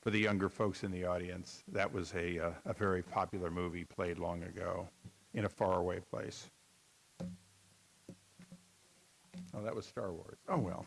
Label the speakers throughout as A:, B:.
A: for the younger folks in the audience, that was a, uh, a very popular movie played long ago in a faraway place. Oh, that was Star Wars. Oh, well.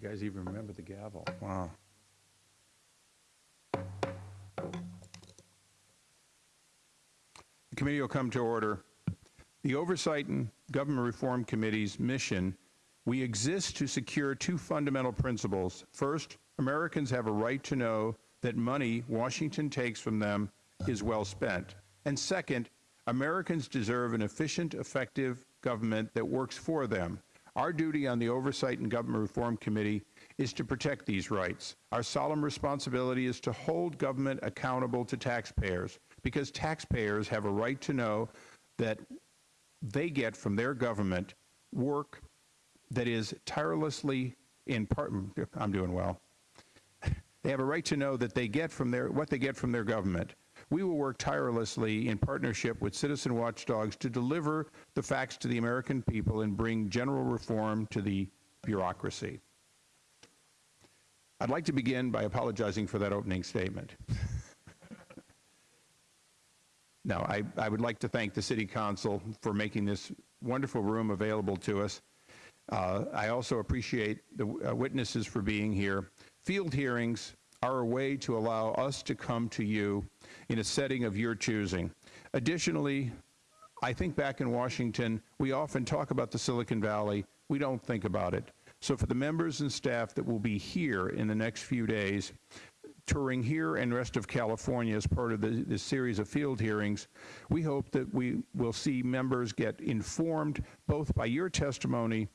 A: You guys even remember the gavel. Wow. The committee will come to order. The Oversight and Government Reform Committee's mission, we exist to secure two fundamental principles. First, Americans have a right to know that money Washington takes from them is well spent. And second, Americans deserve an efficient, effective government that works for them. Our duty on the Oversight and Government Reform Committee is to protect these rights. Our solemn responsibility is to hold government accountable to taxpayers because taxpayers have a right to know that they get from their government work that is tirelessly in part, I'm doing well. They have a right to know that they get from their, what they get from their government. We will work tirelessly in partnership with citizen watchdogs to deliver the facts to the American people and bring general reform to the bureaucracy. I'd like to begin by apologizing for that opening statement. no, I, I would like to thank the City Council for making this wonderful room available to us. Uh, I also appreciate the uh, witnesses for being here. Field hearings are a way to allow us to come to you in a setting of your choosing. Additionally, I think back in Washington, we often talk about the Silicon Valley. We don't think about it. So for the members and staff that will be here in the next few days, touring here and rest of California as part of the, this series of field hearings, we hope that we will see members get informed both by your testimony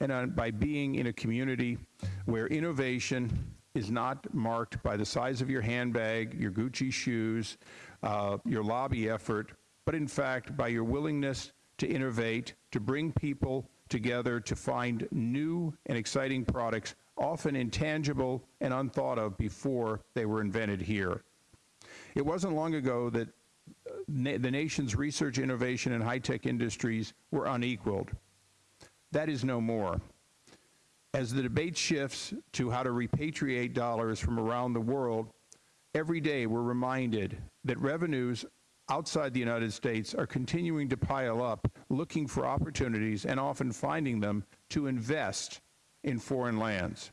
A: and uh, by being in a community where innovation is not marked by the size of your handbag, your Gucci shoes, uh, your lobby effort, but in fact by your willingness to innovate, to bring people together to find new and exciting products, often intangible and unthought of before they were invented here. It wasn't long ago that uh, na the nation's research, innovation, and high-tech industries were unequaled. That is no more. As the debate shifts to how to repatriate dollars from around the world, every day we're reminded that revenues outside the United States are continuing to pile up, looking for opportunities and often finding them to invest in foreign lands.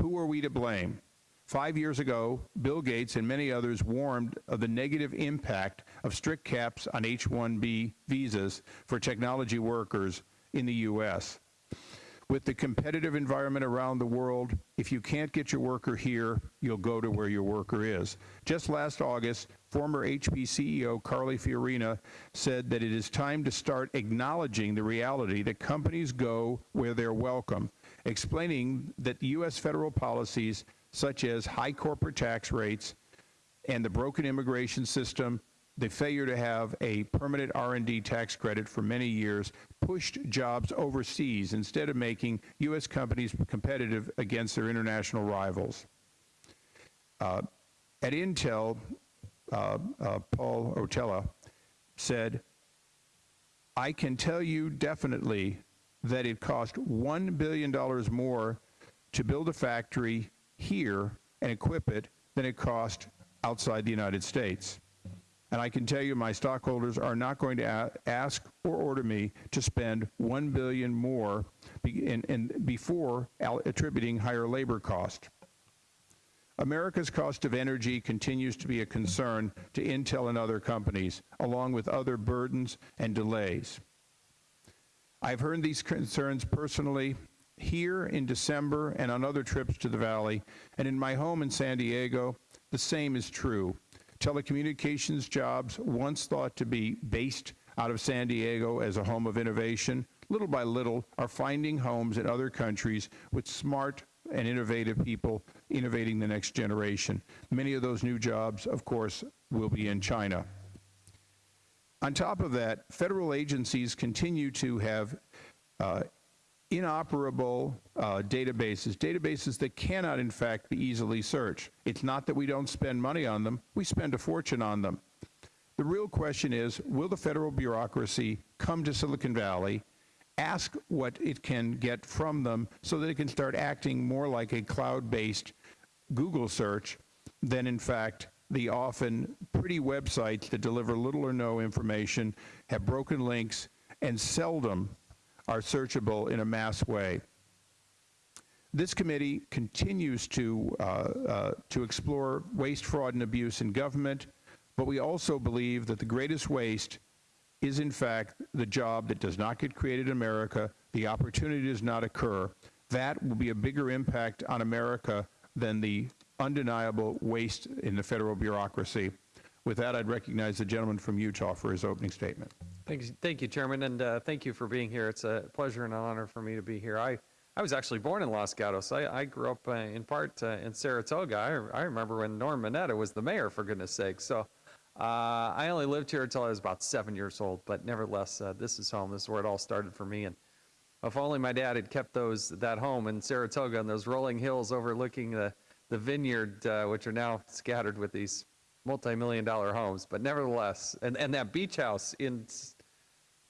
A: Who are we to blame? Five years ago, Bill Gates and many others warned of the negative impact of strict caps on H-1B visas for technology workers in the U.S. With the competitive environment around the world, if you can't get your worker here, you'll go to where your worker is. Just last August, former HP CEO Carly Fiorina said that it is time to start acknowledging the reality that companies go where they're welcome, explaining that U.S. federal policies such as high corporate tax rates and the broken immigration system the failure to have a permanent R&D tax credit for many years pushed jobs overseas instead of making U.S. companies competitive against their international rivals. Uh, at Intel, uh, uh, Paul Otellini said, I can tell you definitely that it cost $1 billion more to build a factory here and equip it than it cost outside the United States. And I can tell you my stockholders are not going to ask or order me to spend 1 billion more be- in, in, before attributing higher labor cost. America's cost of energy continues to be a concern to Intel and other companies, along with other burdens and delays. I've heard these concerns personally here in December and on other trips to the Valley, and in my home in San Diego, the same is true. Telecommunications jobs, once thought to be based out of San Diego as a home of innovation, little by little are finding homes in other countries with smart and innovative people innovating the next generation. Many of those new jobs, of course, will be in China. On top of that, federal agencies continue to have uh, inoperable uh, databases, databases that cannot, in fact, be easily searched. It's not that we don't spend money on them, we spend a fortune on them. The real question is, will the federal bureaucracy come to Silicon Valley, ask what it can get from them so that it can start acting more like a cloud-based Google search than, in fact, the often pretty websites that deliver little or no information, have broken links, and seldom are searchable in a mass way. This committee continues to, uh, uh, to explore waste, fraud, and abuse in government, but we also believe that the greatest waste is in fact the job that does not get created in America, the opportunity does not occur. That will be a bigger impact on America than the undeniable waste in the federal bureaucracy. With that, I'd recognize the gentleman from Utah for his opening statement.
B: Thank you, thank you, Chairman, and uh, thank you for being here. It's a pleasure and an honor for me to be here. I, I was actually born in Los Gatos. I, I grew up uh, in part uh, in Saratoga. I, I remember when Norm Mineta was the mayor, for goodness sake. So uh, I only lived here until I was about seven years old, but nevertheless, uh, this is home. This is where it all started for me. And if only my dad had kept those that home in Saratoga and those rolling hills overlooking the, the vineyard, uh, which are now scattered with these multi-million dollar homes. But nevertheless, and, and that beach house in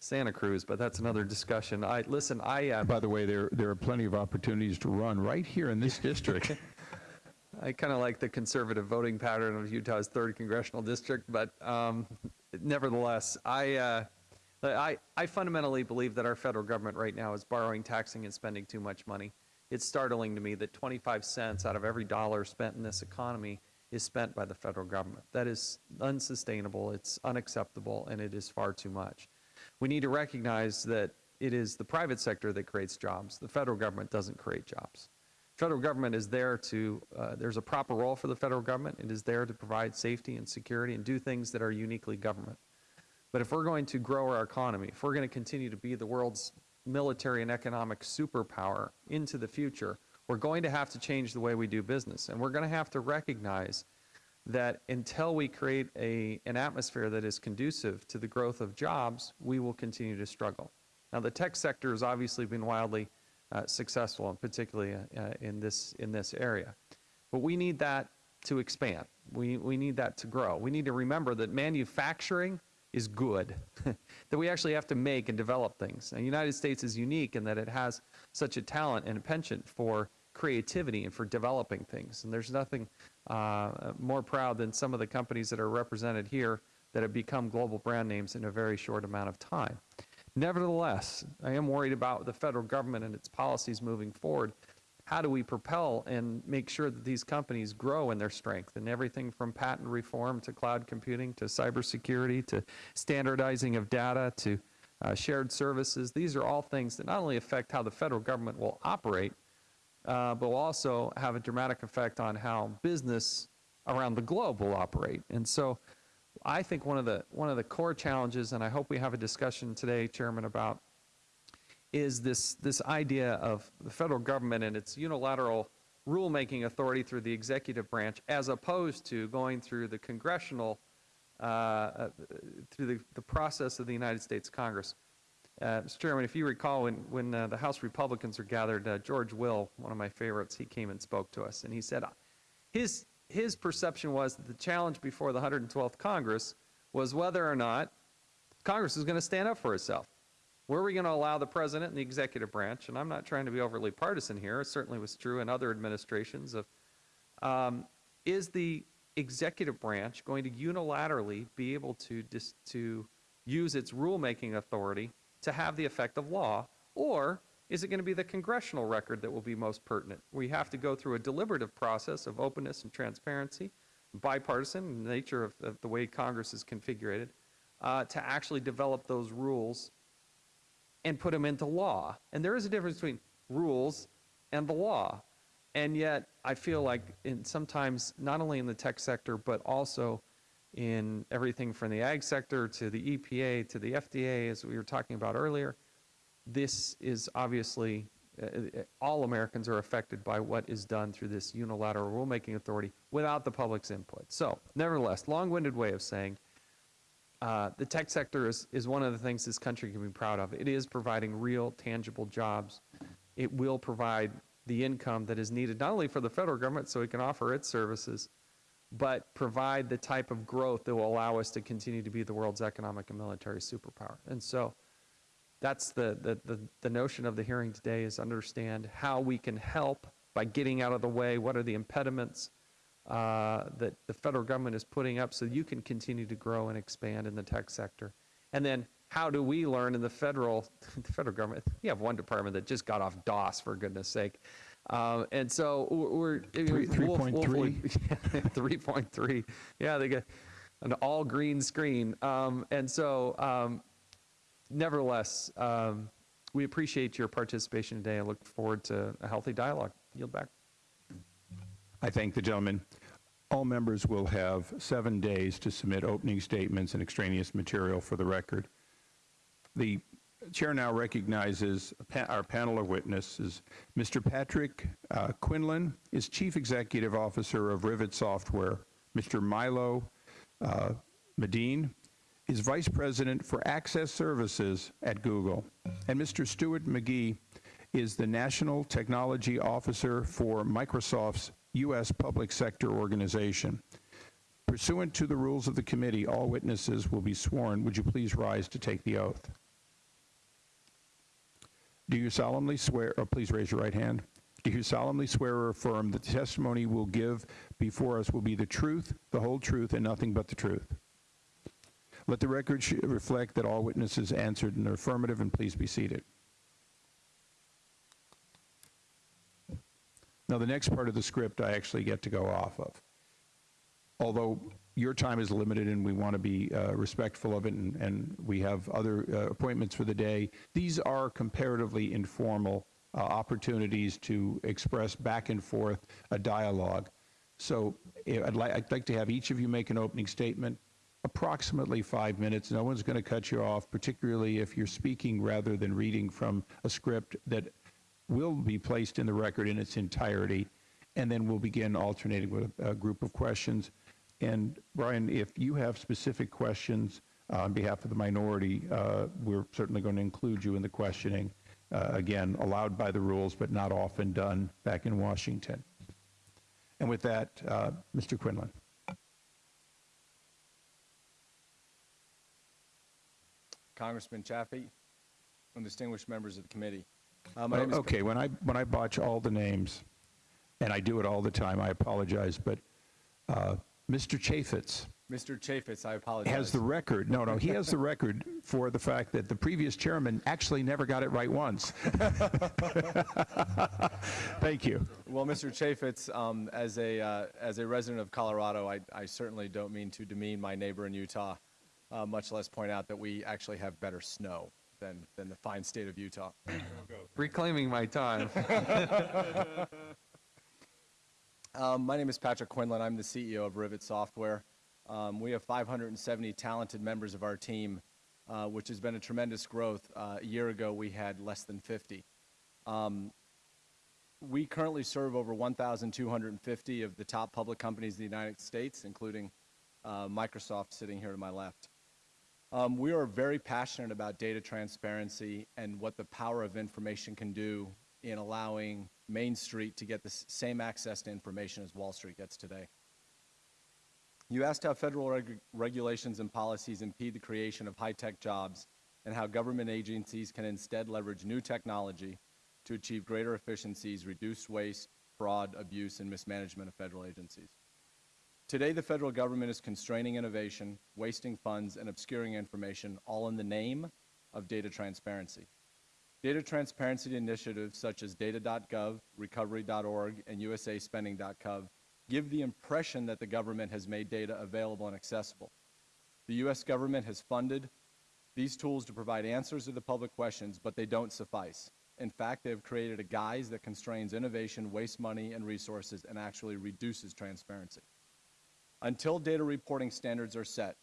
B: Santa Cruz, but that's another discussion. I, listen, I, uh,
A: By the way, there, there are plenty of opportunities to run right here in this district.
B: I kind of like the conservative voting pattern of Utah's third congressional district, but um, nevertheless, I, uh, I, I fundamentally believe that our federal government right now is borrowing, taxing, and spending too much money. It's startling to me that 25 cents out of every dollar spent in this economy is spent by the federal government. That is unsustainable, it's unacceptable, and it is far too much. We need to recognize that it is the private sector that creates jobs. The federal government doesn't create jobs. Federal government is there to, uh, there's a proper role for the federal government. It is there to provide safety and security and do things that are uniquely government. But if we're going to grow our economy, if we're going to continue to be the world's military and economic superpower into the future, we're going to have to change the way we do business. And we're going to have to recognize that until we create a, an atmosphere that is conducive to the growth of jobs, we will continue to struggle. Now, the tech sector has obviously been wildly uh, successful, and particularly uh, uh, in, this, in this area. But we need that to expand. We, we need that to grow. We need to remember that manufacturing is good, that we actually have to make and develop things. And the United States is unique in that it has such a talent and a penchant for creativity and for developing things. And there's nothing more proud than some of the companies that are represented here that have become global brand names in a very short amount of time. Nevertheless, I am worried about the federal government and its policies moving forward. How do we propel and make sure that these companies grow in their strength and everything from patent reform to cloud computing to cybersecurity to standardizing of data to uh, shared services? These are all things that not only affect how the federal government will operate, uh, but will also have a dramatic effect on how business around the globe will operate. And so I think one of the one of the core challenges, and I hope we have a discussion today, Chairman, about is this this idea of the federal government and its unilateral rulemaking authority through the executive branch, as opposed to going through the congressional uh, uh, through the, the process of the United States Congress. Uh, Mr. Chairman, if you recall, when, when uh, the House Republicans were gathered, uh, George Will, one of my favorites, he came and spoke to us, and he said his, his perception was that the challenge before the 112th Congress was whether or not Congress is going to stand up for itself. Were we going to allow the president and the executive branch, and I'm not trying to be overly partisan here, it certainly was true in other administrations, of, um, is the executive branch going to unilaterally be able to dis- to use its rulemaking authority to have the effect of law, or is it going to be the congressional record that will be most pertinent? We have to go through a deliberative process of openness and transparency, bipartisan nature of, of the way Congress is configured, uh, to actually develop those rules and put them into law. And there is a difference between rules and the law. And yet, I feel like in sometimes, not only in the tech sector, but also in everything from the ag sector to the EPA to the FDA, as we were talking about earlier, this is obviously, uh, uh, all Americans are affected by what is done through this unilateral rulemaking authority without the public's input. So, nevertheless, long-winded way of saying, uh, the tech sector is, is one of the things this country can be proud of. It is providing real, tangible jobs. It will provide the income that is needed not only for the federal government so it can offer its services, but provide the type of growth that will allow us to continue to be the world's economic and military superpower. And so that's the, the, the, the notion of the hearing today is understand how we can help by getting out of the way, what are the impediments uh, that the federal government is putting up so you can continue to grow and expand in the tech sector. And then how do we learn in the federal, the federal government, we have one department that just got off DOS for goodness sake. Um, and so we're, we'll-
A: 3.3?
B: we'll- 3.3. Yeah, they get an all green screen. Um, and so, um, nevertheless, um, we appreciate your participation today. I look forward to a healthy dialogue. Yield back.
A: I thank the gentleman. All members will have seven days to submit opening statements and extraneous material for the record. The chair now recognizes pa- our panel of witnesses. Mr. Patrick uh, Quinlan is Chief Executive Officer of Rivet Software. Mr. Milo uh, Medin is Vice President for Access Services at Google. And Mr. Stuart McKee is the National Technology Officer for Microsoft's U.S. Public Sector Organization. Pursuant to the rules of the committee, all witnesses will be sworn. Would you please rise to take the oath? Do you solemnly swear, or please raise your right hand. Do you solemnly swear or affirm that the testimony will give before us will be the truth, the whole truth, and nothing but the truth? Let the record reflect that all witnesses answered in the affirmative, and please be seated. Now, the next part of the script I actually get to go off of. Although your time is limited and we want to be uh, respectful of it, and, and we have other uh, appointments for the day, these are comparatively informal uh, opportunities to express back and forth a dialogue. So eh, I'd, li- I'd like to have each of you make an opening statement, approximately five minutes. No one's going to cut you off, particularly if you're speaking rather than reading from a script that will be placed in the record in its entirety, and then we'll begin alternating with a, a group of questions. And Brian, if you have specific questions uh, on behalf of the minority, uh, we're certainly going to include you in the questioning. Uh, again, allowed by the rules, but not often done back in Washington. And with that, uh, Mr. Quinlan.
C: Congressman Chaffee, and distinguished members of the committee. Uh, My name is
A: Okay, when I, when I botch all the names, and I do it all the time, I apologize, but uh, Mr. Chaffetz
C: Mr. Chaffetz, I apologize.
A: has the record, no, no, he has the record for the fact that the previous chairman actually never got it right once. Thank you.
C: Well, Mr. Chaffetz, um, as a, uh, as a resident of Colorado, I, I certainly don't mean to demean my neighbor in Utah, uh, much less point out that we actually have better snow than, than the fine state of Utah.
B: Reclaiming my time.
C: Um, my name is Patrick Quinlan. I'm the CEO of Rivet Software. Um, we have 570 talented members of our team, uh, which has been a tremendous growth. Uh, a year ago, we had less than 50. Um, we currently serve over 1,250 of the top public companies in the United States, including uh, Microsoft sitting here to my left. Um, we are very passionate about data transparency and what the power of information can do in allowing Main Street to get the same access to information as Wall Street gets today. You asked how federal reg- regulations and policies impede the creation of high-tech jobs and how government agencies can instead leverage new technology to achieve greater efficiencies, reduce waste, fraud, abuse, and mismanagement of federal agencies. Today, the federal government is constraining innovation, wasting funds, and obscuring information, all in the name of data transparency. Data transparency initiatives such as data.gov, recovery.org, and usaspending.gov give the impression that the government has made data available and accessible. The U.S. government has funded these tools to provide answers to the public questions, but they don't suffice. In fact, they have created a guise that constrains innovation, wastes money and resources, and actually reduces transparency. Until data reporting standards are set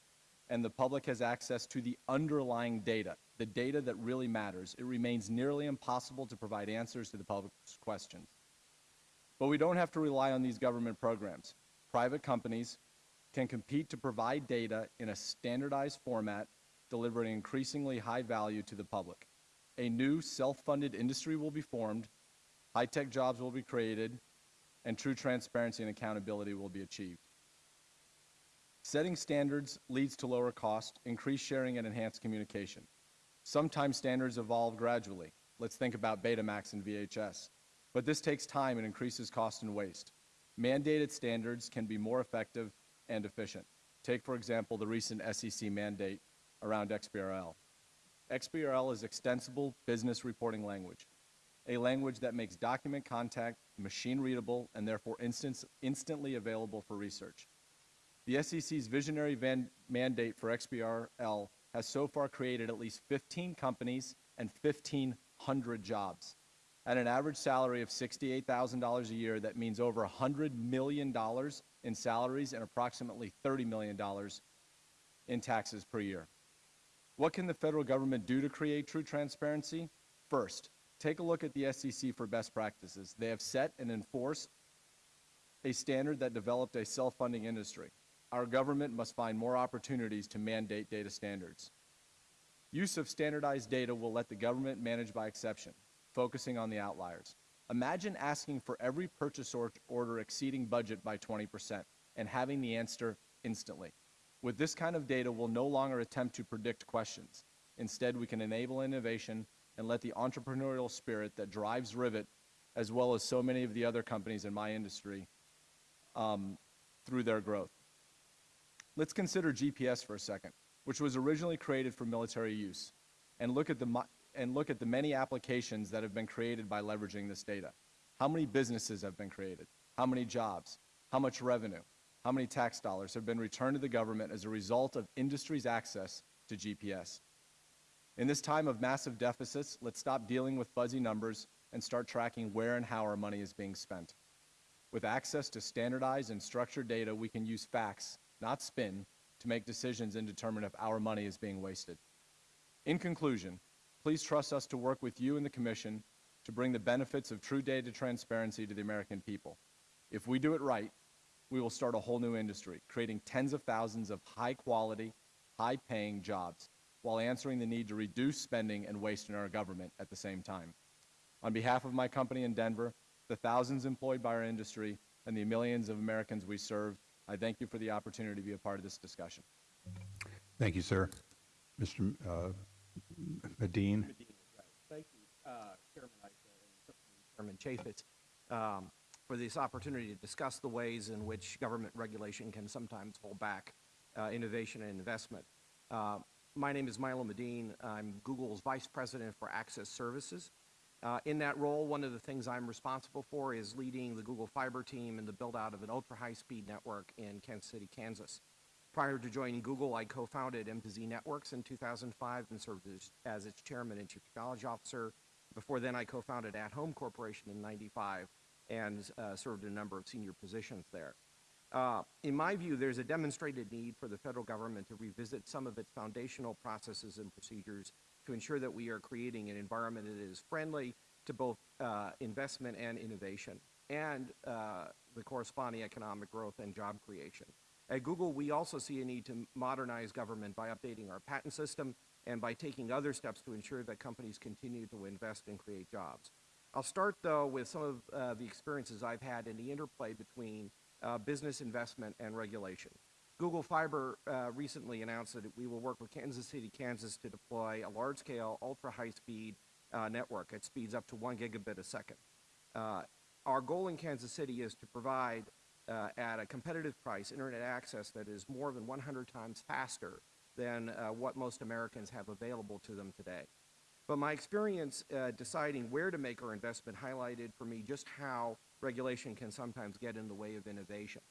C: and the public has access to the underlying data, the data that really matters, it remains nearly impossible to provide answers to the public's questions. But we don't have to rely on these government programs. Private companies can compete to provide data in a standardized format, delivering increasingly high value to the public. A new self-funded industry will be formed, high-tech jobs will be created, and true transparency and accountability will be achieved. Setting standards leads to lower cost, increased sharing, and enhanced communication. Sometimes standards evolve gradually. Let's think about Betamax and VHS. But this takes time and increases cost and waste. Mandated standards can be more effective and efficient. Take, for example, the recent SEC mandate around XBRL. XBRL is extensible business reporting language, a language that makes document contact machine readable and therefore instance, instantly available for research. The SEC's visionary mandate for XBRL has so far created at least 15 companies and 1,500 jobs. At an average salary of $68,000 a year, that means over $100 million in salaries and approximately $30 million in taxes per year. What can the federal government do to create true transparency? First, take a look at the SEC for best practices. They have set and enforced a standard that developed a self-funding industry. Our government must find more opportunities to mandate data standards. Use of standardized data will let the government manage by exception, focusing on the outliers. Imagine asking for every purchase or order exceeding budget by 20% and having the answer instantly. With this kind of data, we'll no longer attempt to predict questions. Instead, we can enable innovation and let the entrepreneurial spirit that drives Rivet, as well as so many of the other companies in my industry, um, through their growth. Let's consider GPS for a second, which was originally created for military use, and look at the, and look at the many applications that have been created by leveraging this data. How many businesses have been created? How many jobs? How much revenue? How many tax dollars have been returned to the government as a result of industry's access to GPS? In this time of massive deficits, let's stop dealing with fuzzy numbers and start tracking where and how our money is being spent. With access to standardized and structured data, we can use facts, not spin, to make decisions and determine if our money is being wasted. In conclusion, please trust us to work with you and the Commission to bring the benefits of true data transparency to the American people. If we do it right, we will start a whole new industry, creating tens of thousands of high-quality, high-paying jobs, while answering the need to reduce spending and waste in our government at the same time. On behalf of my company in Denver, the thousands employed by our industry, and the millions of Americans we serve, I thank you for the opportunity to be a part of this discussion.
A: Thank you, sir. Mr. uh, Medin?
D: Thank you, uh, Chairman Issa and Chairman Chaffetz, um, for this opportunity to discuss the ways in which government regulation can sometimes hold back uh, innovation and investment. Uh, My name is Milo Medin. I'm Google's Vice President for Access Services. Uh, In that role, one of the things I'm responsible for is leading the Google Fiber team in the build-out of an ultra-high-speed network in Kansas City, Kansas. Prior to joining Google, I co-founded M2Z Networks in 2005 and served as, as its chairman and chief technology officer. Before then, I co-founded At Home Corporation in 95 and uh, served a number of senior positions there. Uh, in my view, there's a demonstrated need for the federal government to revisit some of its foundational processes and procedures to ensure that we are creating an environment that is friendly to both uh, investment and innovation and uh, the corresponding economic growth and job creation. At Google, we also see a need to modernize government by updating our patent system and by taking other steps to ensure that companies continue to invest and create jobs. I'll start, though, with some of uh, the experiences I've had in the interplay between uh, business investment and regulation. Google Fiber uh, recently announced that we will work with Kansas City, Kansas to deploy a large-scale, ultra-high-speed uh, network at speeds up to one gigabit a second. Uh, our goal in Kansas City is to provide uh, at a competitive price internet access that is more than 100 times faster than uh, what most Americans have available to them today. But my experience uh, deciding where to make our investment highlighted for me just how regulation can sometimes get in the way of innovation.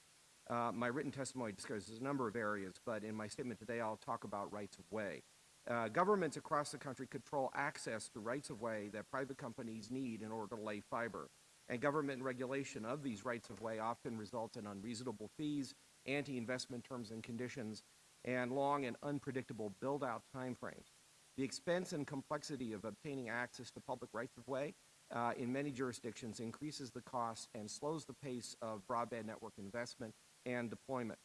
D: Uh, my written testimony discusses a number of areas, but in my statement today, I'll talk about rights of way. Uh, governments across the country control access to rights of way that private companies need in order to lay fiber. And government regulation of these rights of way often results in unreasonable fees, anti-investment terms and conditions, and long and unpredictable build-out timeframes. The expense and complexity of obtaining access to public rights of way uh, in many jurisdictions increases the cost and slows the pace of broadband network investment and deployment.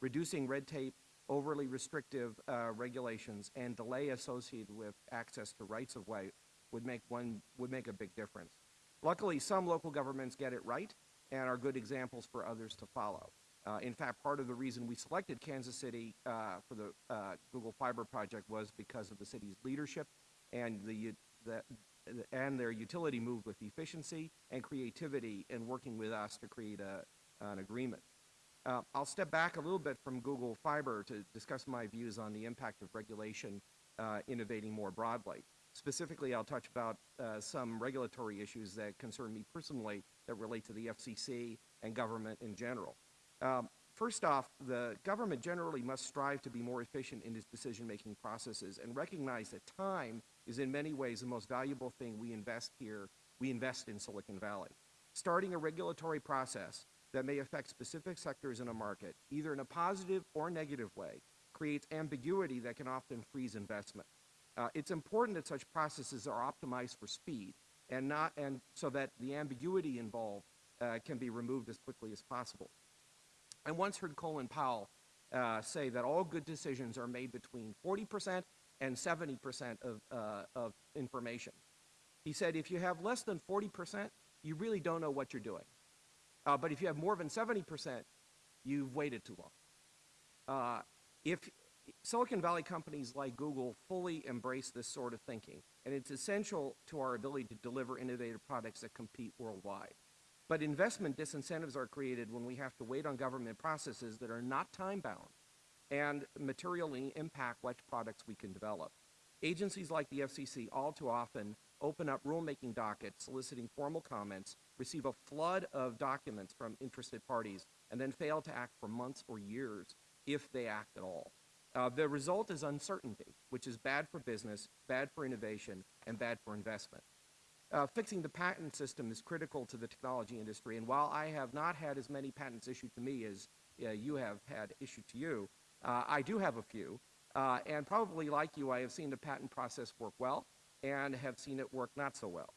D: Reducing red tape, overly restrictive uh, regulations, and delay associated with access to rights of way would make one would make a big difference. Luckily, some local governments get it right and are good examples for others to follow. Uh, in fact, part of the reason we selected Kansas City uh, for the uh, Google Fiber project was because of the city's leadership and the, the and their utility moved with efficiency and creativity in working with us to create a, an agreement. Uh, I'll step back a little bit from Google Fiber to discuss my views on the impact of regulation uh, innovating more broadly. Specifically, I'll touch about uh, some regulatory issues that concern me personally that relate to the FCC and government in general. Um, first off, the government generally must strive to be more efficient in its decision-making processes and recognize that time is in many ways the most valuable thing we invest here, we invest in Silicon Valley. Starting a regulatory process that may affect specific sectors in a market, either in a positive or negative way, creates ambiguity that can often freeze investment. Uh, it's important that such processes are optimized for speed and not and so that the ambiguity involved uh, can be removed as quickly as possible. I once heard Colin Powell uh, say that all good decisions are made between 40% and 70% of, uh, of information. He said if you have less than 40%, you really don't know what you're doing. Uh, but if you have more than 70%, you've waited too long. Uh, if Silicon Valley companies like Google fully embrace this sort of thinking, and it's essential to our ability to deliver innovative products that compete worldwide. But investment disincentives are created when we have to wait on government processes that are not time-bound and materially impact what products we can develop. Agencies like the FCC all too often open up rulemaking dockets soliciting formal comments, receive a flood of documents from interested parties, and then fail to act for months or years if they act at all. Uh, the result is uncertainty, which is bad for business, bad for innovation, and bad for investment. Uh, fixing the patent system is critical to the technology industry, and while I have not had as many patents issued to me as uh, you have had issued to you, uh, I do have a few, uh, and probably like you, I have seen the patent process work well and have seen it work not so well.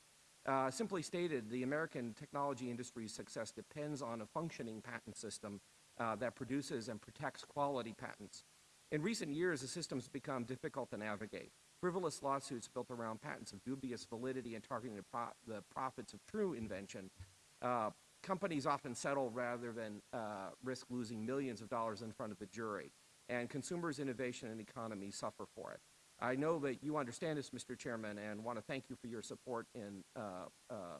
D: Uh, simply stated, the American technology industry's success depends on a functioning patent system uh, that produces and protects quality patents. In recent years, the system's become difficult to navigate. Frivolous lawsuits built around patents of dubious validity and targeting the, pro the profits of true invention. Uh, companies often settle rather than uh, risk losing millions of dollars in front of the jury. And consumers, innovation, and economy suffer for it. I know that you understand this, Mr. Chairman, and want to thank you for your support in, uh, uh,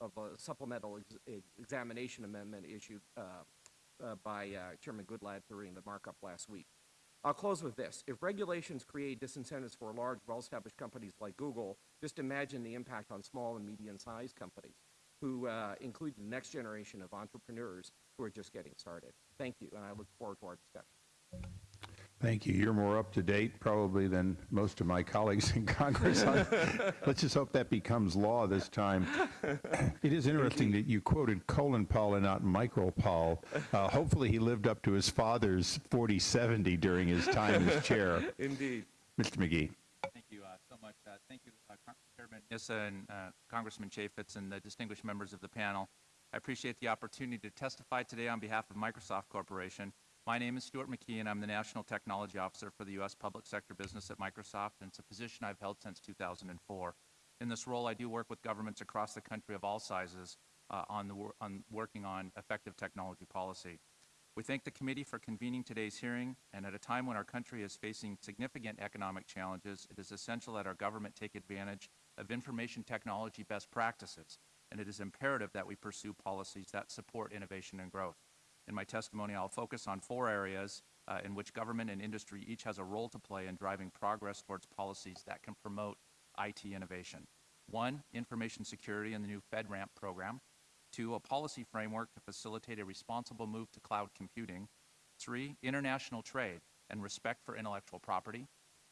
D: of a supplemental ex examination amendment issued uh, by Chairman Goodlatte during the markup last week. I'll close with this. If regulations create disincentives for large, well-established companies like Google, just imagine the impact on small and medium-sized companies who uh, include the next generation of entrepreneurs who are just getting started. Thank you, and I look forward to our discussion.
A: Thank you. You're more up to date probably than most of my colleagues in Congress. Let's just hope that becomes law this time. It is interesting that you quoted Colin Powell and not Michael Powell. Uh, hopefully he lived up to his father's 4070 during his time as chair.
B: Indeed.
A: Mr. McKee.
E: Thank you uh, so much. Uh, thank you, uh, Chairman Issa and uh, Congressman Chaffetz and the distinguished members of the panel. I appreciate the opportunity to testify today on behalf of Microsoft Corporation. My name is Stuart McKee, and I'm the National Technology Officer for the U.S. Public Sector Business at Microsoft, and it's a position I've held since 2004. In this role, I do work with governments across the country of all sizes uh, on, the on working on effective technology policy. We thank the committee for convening today's hearing, and at a time when our country is facing significant economic challenges, it is essential that our government take advantage of information technology best practices, and it is imperative that we pursue policies that support innovation and growth. In my testimony, I'll focus on four areas uh, in which government and industry each has a role to play in driving progress towards policies that can promote IT innovation. One, information security in the new FedRAMP program. Two, a policy framework to facilitate a responsible move to cloud computing. Three, international trade and respect for intellectual property.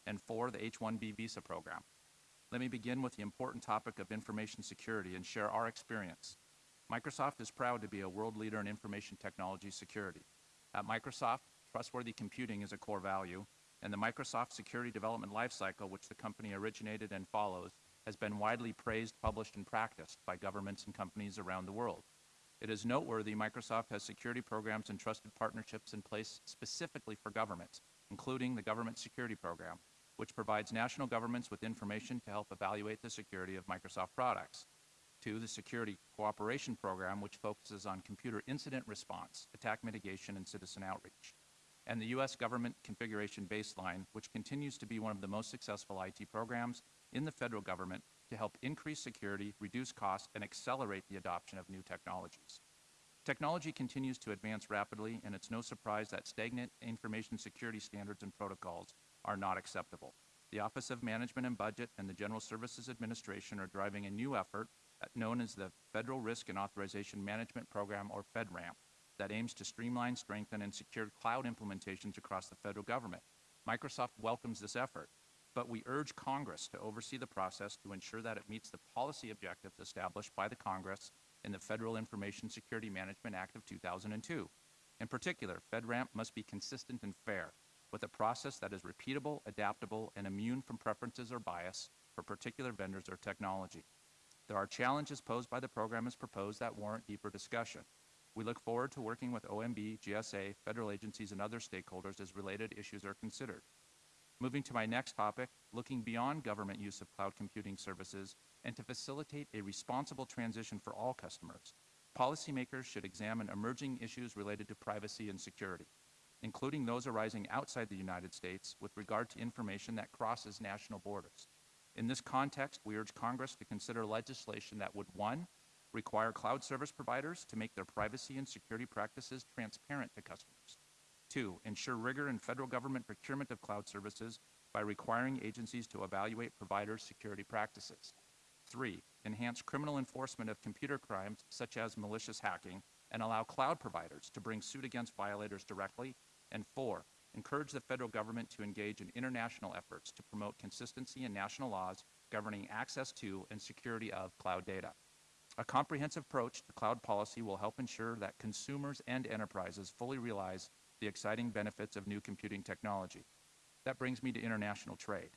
E: And four, the H-1B visa program. Let me begin with the important topic of information security and share our experience. Microsoft is proud to be a world leader in information technology security. At Microsoft, trustworthy computing is a core value, and the Microsoft Security Development Lifecycle, which the company originated and follows, has been widely praised, published, and practiced by governments and companies around the world. It is noteworthy Microsoft has security programs and trusted partnerships in place specifically for governments, including the Government Security Program, which provides national governments with information to help evaluate the security of Microsoft products. Two, the Security Cooperation Program, which focuses on computer incident response, attack mitigation, and citizen outreach. And the U.S. Government Configuration Baseline, which continues to be one of the most successful IT programs in the federal government to help increase security, reduce costs, and accelerate the adoption of new technologies. Technology continues to advance rapidly, and it's no surprise that stagnant information security standards and protocols are not acceptable. The Office of Management and Budget and the General Services Administration are driving a new effort known as the Federal Risk and Authorization Management Program, or FedRAMP, that aims to streamline, strengthen, and secure cloud implementations across the federal government. Microsoft welcomes this effort, but we urge Congress to oversee the process to ensure that it meets the policy objectives established by the Congress in the Federal Information Security Management Act of 2002. In particular, FedRAMP must be consistent and fair, with a process that is repeatable, adaptable, and immune from preferences or bias for particular vendors or technology. There are challenges posed by the program as proposed that warrant deeper discussion. We look forward to working with OMB, GSA, federal agencies, and other stakeholders as related issues are considered. Moving to my next topic, looking beyond government use of cloud computing services and to facilitate a responsible transition for all customers, policymakers should examine emerging issues related to privacy and security, including those arising outside the United States with regard to information that crosses national borders. In this context, we urge Congress to consider legislation that would, one, require cloud service providers to make their privacy and security practices transparent to customers. Two, ensure rigor in federal government procurement of cloud services by requiring agencies to evaluate providers' security practices. Three, enhance criminal enforcement of computer crimes such as malicious hacking and allow cloud providers to bring suit against violators directly. And four, encourage the federal government to engage in international efforts to promote consistency in national laws governing access to and security of cloud data. A comprehensive approach to cloud policy will help ensure that consumers and enterprises fully realize the exciting benefits of new computing technology. That brings me to international trade.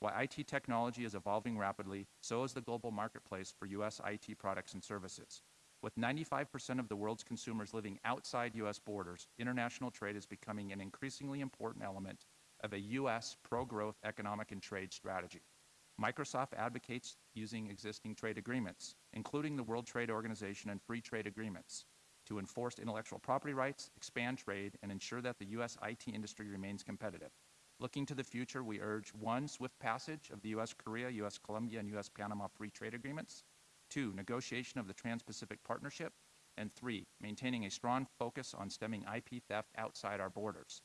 E: While IT technology is evolving rapidly, so is the global marketplace for U.S. IT products and services. With 95% of the world's consumers living outside U.S. borders, international trade is becoming an increasingly important element of a U.S. pro-growth economic and trade strategy. Microsoft advocates using existing trade agreements, including the World Trade Organization and free trade agreements, to enforce intellectual property rights, expand trade, and ensure that the U.S. IT industry remains competitive. Looking to the future, we urge one, swift passage of the U.S. Korea, U.S. Colombia, and U.S. Panama free trade agreements, two, negotiation of the Trans-Pacific Partnership, and three, maintaining a strong focus on stemming IP theft outside our borders.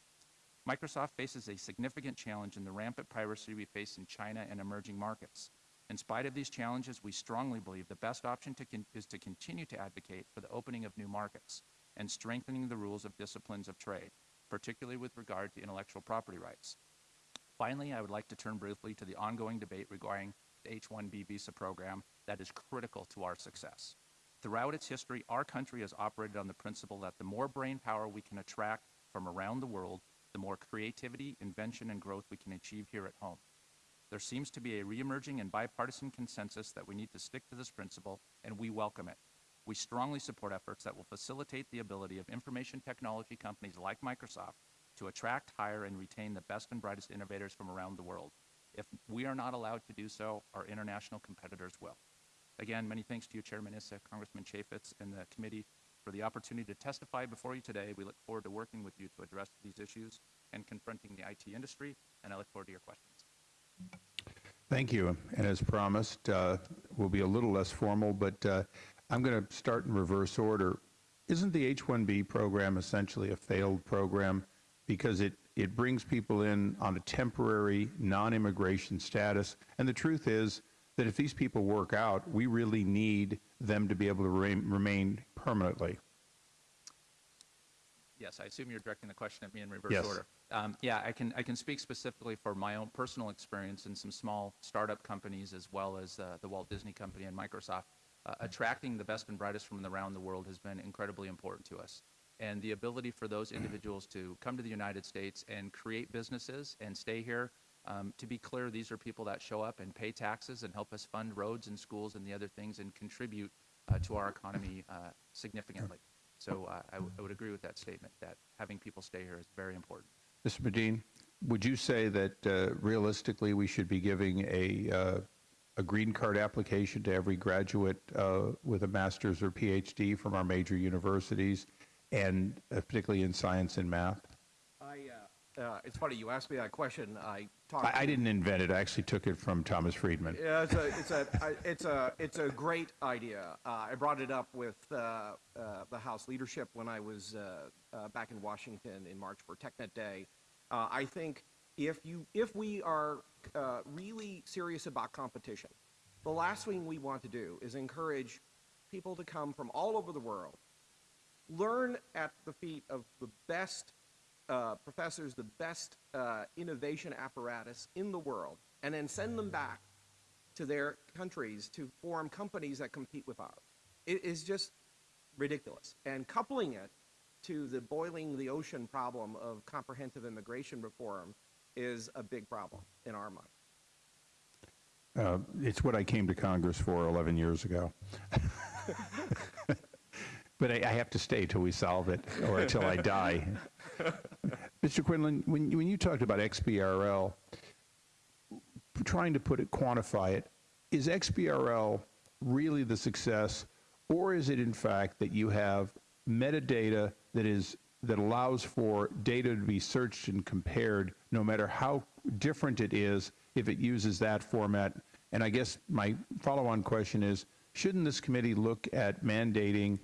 E: Microsoft faces a significant challenge in the rampant piracy we face in China and emerging markets. In spite of these challenges, we strongly believe the best option to is to continue to advocate for the opening of new markets and strengthening the rules of disciplines of trade, particularly with regard to intellectual property rights. Finally, I would like to turn briefly to the ongoing debate regarding the H-1B visa program that is critical to our success. Throughout its history, our country has operated on the principle that the more brain power we can attract from around the world, the more creativity, invention, and growth we can achieve here at home. There seems to be a reemerging and bipartisan consensus that we need to stick to this principle, and we welcome it. We strongly support efforts that will facilitate the ability of information technology companies like Microsoft to attract, hire, and retain the best and brightest innovators from around the world. If we are not allowed to do so, our international competitors will. Again, many thanks to you, Chairman Issa, Congressman Chaffetz, and the committee for the opportunity to testify before you today. We look forward to working with you to address these issues and confronting the IT industry, and I look forward to your questions.
A: Thank you. And as promised, uh, we'll be a little less formal, but uh, I'm going to start in reverse order. isn't the H-1B program essentially a failed program because it, it brings people in on a temporary non-immigration status? And the truth is that if these people work out, we really need them to be able to remain, remain permanently.
E: Yes, I assume you're directing the question at me in reverse
A: Yes.
E: order. Um, yeah, I can, I can speak specifically for my own personal experience in some small startup companies as well as uh, the Walt Disney Company and Microsoft. Uh, attracting the best and brightest from around the world has been incredibly important to us. And the ability for those individuals to come to the United States and create businesses and stay here, um, to be clear, these are people that show up and pay taxes and help us fund roads and schools and the other things and contribute uh, to our economy uh, significantly. So uh, I, would agree with that statement that having people stay here is very important.
A: Mr. Medin, would you say that uh, realistically we should be giving a, uh, a green card application to every graduate uh, with a master's or PhD from our major universities, and particularly in science and math?
D: Uh, it's funny, you asked me that question. I talked.
A: I, I didn't invent it. I actually took it from Thomas Friedman.
D: Yeah, it's a, it's a, it's a, it's a great idea. Uh, I brought it up with uh, uh, the House leadership when I was uh, uh, back in Washington in March for TechNet Day. Uh, I think if you, if we are uh, really serious about competition, the last thing we want to do is encourage people to come from all over the world, learn at the feet of the best uh, professors, the best uh, innovation apparatus in the world, and then send them back to their countries to form companies that compete with ours. It is just ridiculous. And coupling it to the boiling the ocean problem of comprehensive immigration reform is a big problem in our mind.
A: Uh, it's what I came to Congress for 11 years ago. but I, I have to stay till we solve it or until I die. Mr. Quinlan, when, when you talked about XBRL, trying to put it, quantify it, is XBRL really the success, or is it in fact that you have metadata that is that allows for data to be searched and compared, no matter how different it is, if it uses that format? And I guess my follow-on question is: Shouldn't this committee look at mandating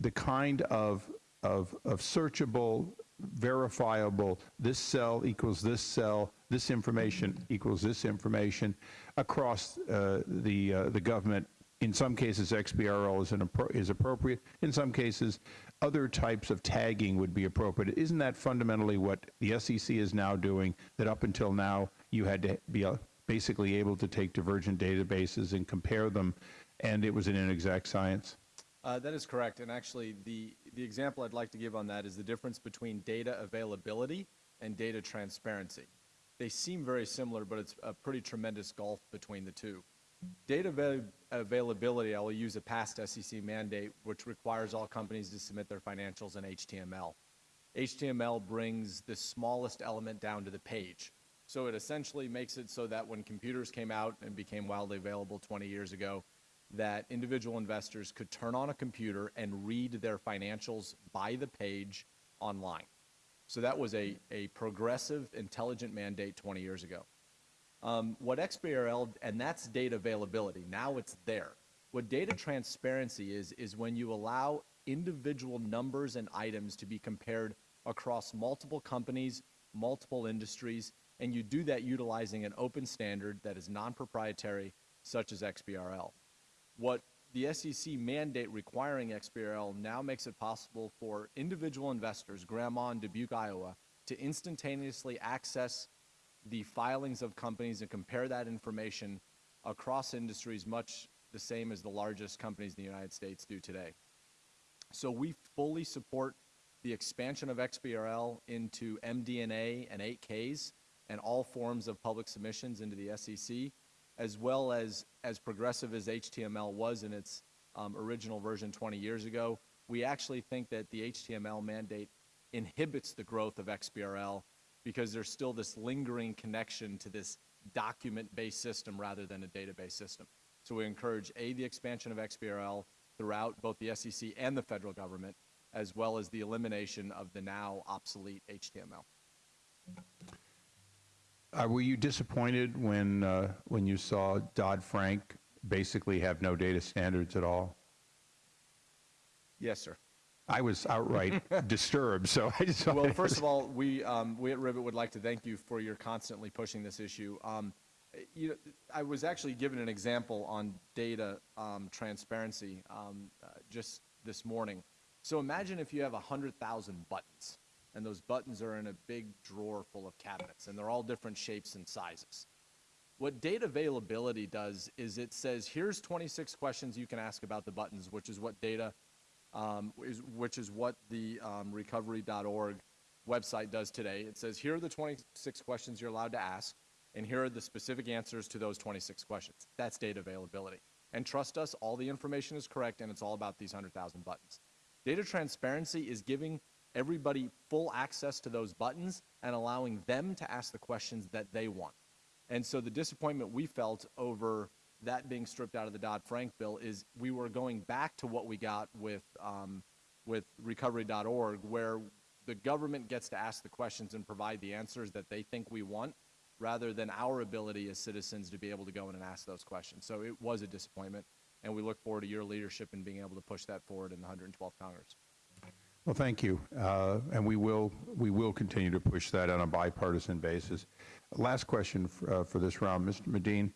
A: the kind of, of, of searchable, verifiable, this cell equals this cell, this information equals this information across uh, the, uh, the government. In some cases, XBRL is, an is appropriate. In some cases, other types of tagging would be appropriate. Isn't that fundamentally what the SEC is now doing, that up until now, you had to be uh, basically able to take divergent databases and compare them, and it was an inexact science?
C: Uh, that is correct. And actually, the, the example I'd like to give on that is the difference between data availability and data transparency. They seem very similar, but it's a pretty tremendous gulf between the two. Data avail- availability, I will use a past SEC mandate, which requires all companies to submit their financials in HTML. HTML brings the smallest element down to the page. So it essentially makes it so that when computers came out and became wildly available 20 years ago, that individual investors could turn on a computer and read their financials by the page online. So that was a, a progressive, intelligent mandate 20 years ago. Um, what XBRL, and that's data availability, now it's there. What data transparency is, is when you allow individual numbers and items to be compared across multiple companies, multiple industries, and you do that utilizing an open standard that is non-proprietary, such as XBRL. What the SEC mandate requiring XBRL now makes it possible for individual investors, grandma in Dubuque, Iowa, to instantaneously access the filings of companies and compare that information across industries much the same as the largest companies in the United States do today. So we fully support the expansion of XBRL into MD&A and 8Ks and all forms of public submissions into the SEC, as well as as progressive as HTML was in its um, original version 20 years ago. We actually think that the HTML mandate inhibits the growth of XBRL because there's still this lingering connection to this document-based system rather than a database system. So we encourage A, the expansion of XBRL throughout both the SEC and the federal government, as well as the elimination of the now obsolete HTML.
A: Uh, were you disappointed when uh, when you saw Dodd Frank basically have no data standards at all?
C: Yes, sir.
A: I was outright disturbed, so I just
C: Well, first of all, we, um, we at Rivet would like to thank you for your constantly pushing this issue. Um, you know, I was actually given an example on data um, transparency um, uh, just this morning. So imagine if you have 100,000 buttons, and those buttons are in a big drawer full of cabinets, and they're all different shapes and sizes. What data availability does is it says, here's 26 questions you can ask about the buttons, which is what data um, is, which is what the um, recovery.org website does today. It says, here are the 26 questions you're allowed to ask, and here are the specific answers to those 26 questions. That's data availability. And trust us, all the information is correct, and it's all about these 100,000 buttons. Data transparency is giving everybody full access to those buttons and allowing them to ask the questions that they want. And so the disappointment we felt over that being stripped out of the Dodd-Frank bill is we were going back to what we got with, um, with recovery.org, where the government gets to ask the questions and provide the answers that they think we want, rather than our ability as citizens to be able to go in and ask those questions. So it was a disappointment, and we look forward to your leadership in being able to push that forward in the 112th Congress.
A: Well, thank you. Uh, And we will, we will continue to push that on a bipartisan basis. Last question f- uh, for this round, Mr. Medin.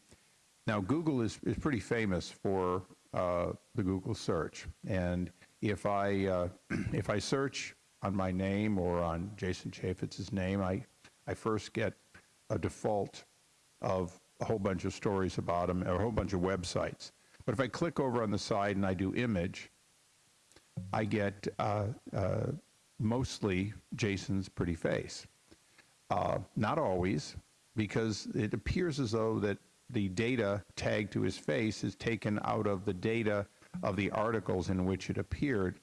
A: Now, Google is, is pretty famous for uh, the Google search. And if I, uh, if I search on my name or on Jason Chaffetz's name, I, I first get a default of a whole bunch of stories about him, or a whole bunch of websites. But if I click over on the side and I do image, I get uh, uh, mostly Jason's pretty face. Uh, not always, because it appears as though that the data tagged to his face is taken out of the data of the articles in which it appeared.